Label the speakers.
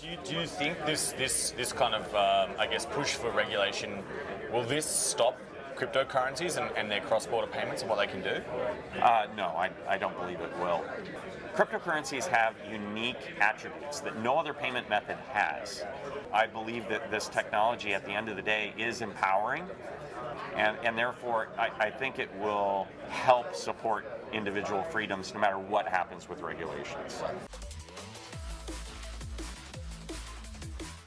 Speaker 1: do you do you think this this this kind of um, I guess push for regulation will this stop cryptocurrencies and, and their cross-border payments and what they can do?
Speaker 2: Uh, no, I, I don't believe it will. Cryptocurrencies have unique attributes that no other payment method has. I believe that this technology at the end of the day is empowering and, and therefore I, I think it will help support individual freedoms no matter what happens with regulations.